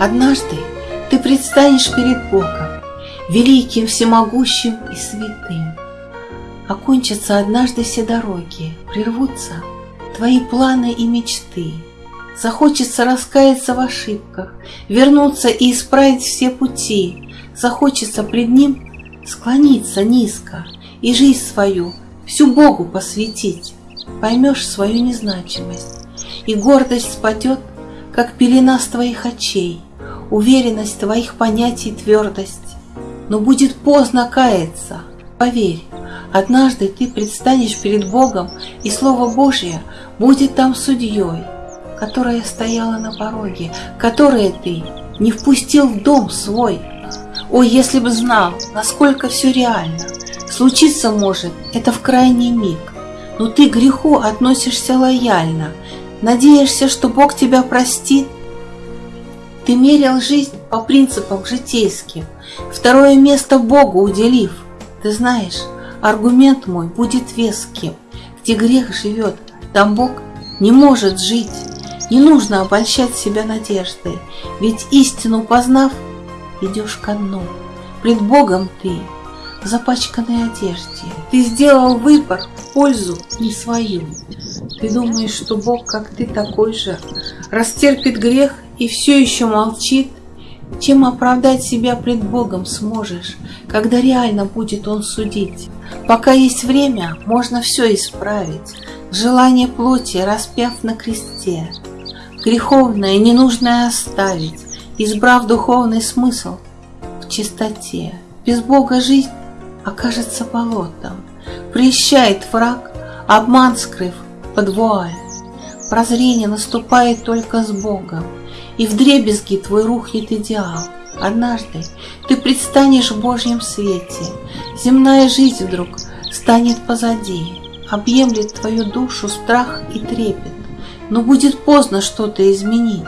Однажды ты предстанешь перед Богом, великим, всемогущим и святым. Окончатся однажды все дороги, прервутся твои планы и мечты. Захочется раскаяться в ошибках, вернуться и исправить все пути. Захочется пред Ним склониться низко и жизнь свою всю Богу посвятить. Поймешь свою незначимость, и гордость спадет, как пелена с твоих очей, уверенность твоих понятий твердость. Но будет поздно каяться, поверь, однажды ты предстанешь перед Богом, и Слово Божье будет там судьей, которая стояла на пороге, которое ты не впустил в дом свой. О, если бы знал, насколько все реально, случиться может это в крайний миг, но ты к греху относишься лояльно, надеешься, что Бог тебя простит. Ты мерил жизнь по принципам житейским, второе место Богу уделив. Ты знаешь, аргумент мой будет веским, где грех живет, там Бог не может жить. Не нужно обольщать себя надеждой, ведь истину познав, идешь ко дну. Пред Богом ты в запачканной одежде. Ты сделал выбор в пользу не свою. Ты думаешь, что Бог, как ты, такой же, растерпит грех и все еще молчит? Чем оправдать себя пред Богом сможешь, когда реально будет Он судить? Пока есть время, можно все исправить, желание плоти распяв на кресте, греховное ненужное оставить, избрав духовный смысл в чистоте. Без Бога жизнь окажется болотом, Прещает враг, обман скрыв под вуаль. Прозрение наступает только с Богом, И в дребезги твой рухнет идеал. Однажды ты предстанешь в Божьем свете, Земная жизнь вдруг станет позади, Объемлет твою душу страх и трепет, Но будет поздно что-то изменить.